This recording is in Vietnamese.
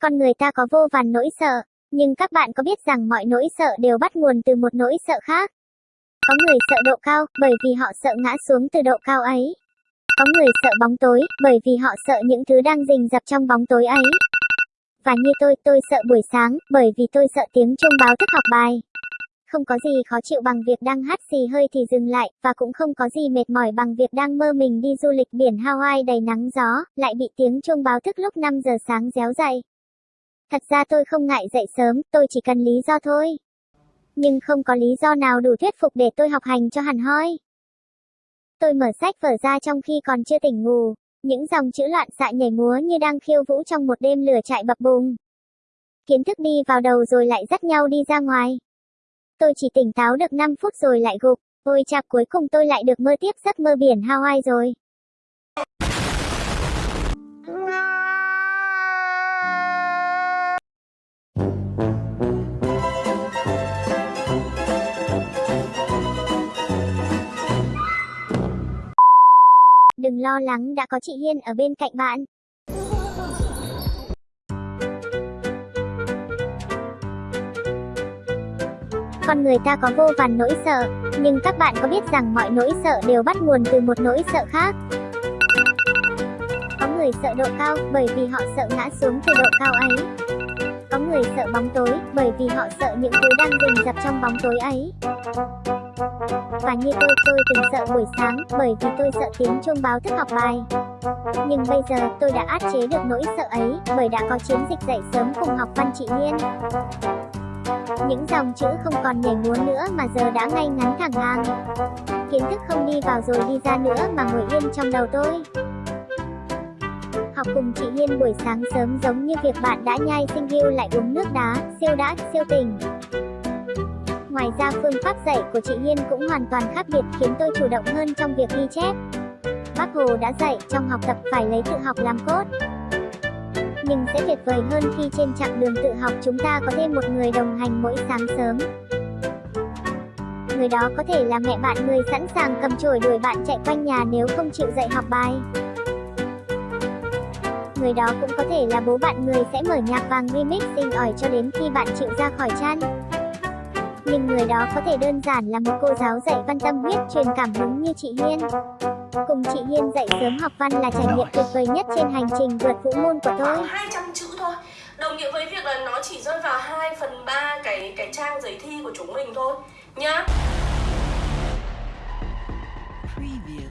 Con người ta có vô vàn nỗi sợ, nhưng các bạn có biết rằng mọi nỗi sợ đều bắt nguồn từ một nỗi sợ khác. Có người sợ độ cao, bởi vì họ sợ ngã xuống từ độ cao ấy. Có người sợ bóng tối, bởi vì họ sợ những thứ đang rình rập trong bóng tối ấy. Và như tôi, tôi sợ buổi sáng, bởi vì tôi sợ tiếng chuông báo thức học bài. Không có gì khó chịu bằng việc đang hát xì hơi thì dừng lại, và cũng không có gì mệt mỏi bằng việc đang mơ mình đi du lịch biển Hawaii đầy nắng gió, lại bị tiếng chuông báo thức lúc 5 giờ sáng réo dậy. Thật ra tôi không ngại dậy sớm, tôi chỉ cần lý do thôi. Nhưng không có lý do nào đủ thuyết phục để tôi học hành cho hẳn hoi. Tôi mở sách vở ra trong khi còn chưa tỉnh ngủ, những dòng chữ loạn xạ nhảy múa như đang khiêu vũ trong một đêm lửa chạy bập bùng. Kiến thức đi vào đầu rồi lại dắt nhau đi ra ngoài. Tôi chỉ tỉnh táo được 5 phút rồi lại gục. Ôi chạp cuối cùng tôi lại được mơ tiếp giấc mơ biển Hawaii rồi. Đừng lo lắng đã có chị Hiên ở bên cạnh bạn. Con người ta có vô vàn nỗi sợ, nhưng các bạn có biết rằng mọi nỗi sợ đều bắt nguồn từ một nỗi sợ khác. Có người sợ độ cao, bởi vì họ sợ ngã xuống từ độ cao ấy. Có người sợ bóng tối, bởi vì họ sợ những thứ đang rình rập trong bóng tối ấy. Và như tôi, tôi từng sợ buổi sáng, bởi vì tôi sợ tiếng chuông báo thức học bài. Nhưng bây giờ, tôi đã át chế được nỗi sợ ấy, bởi đã có chiến dịch dậy sớm cùng học văn chị liên Những dòng chữ không còn nhảy múa nữa mà giờ đã ngay ngắn thẳng hàng. Kiến thức không đi vào rồi đi ra nữa mà ngồi yên trong đầu tôi. Học cùng chị Hiên buổi sáng sớm giống như việc bạn đã nhai sinh riêu lại uống nước đá, siêu đã, siêu tình. Ngoài ra phương pháp dạy của chị Hiên cũng hoàn toàn khác biệt, khiến tôi chủ động hơn trong việc ghi chép. Bác Hồ đã dạy trong học tập phải lấy tự học làm cốt. Nhưng sẽ tuyệt vời hơn khi trên chặng đường tự học chúng ta có thêm một người đồng hành mỗi sáng sớm. Người đó có thể là mẹ bạn người sẵn sàng cầm chổi đuổi bạn chạy quanh nhà nếu không chịu dạy học bài. Người đó cũng có thể là bố bạn người sẽ mở nhạc vàng remix xinh ỏi cho đến khi bạn chịu ra khỏi chăn nhưng người đó có thể đơn giản là một cô giáo dạy văn tâm huyết truyền cảm hứng như chị Hiên. Cùng chị Hiên dạy sớm học văn là trải nghiệm tuyệt vời nhất trên hành trình vượt vũ môn của tôi. 200 chữ thôi, đồng nghĩa với việc là nó chỉ rơi vào 2 phần 3 cái cái trang giấy thi của chúng mình thôi, nhá. Preview.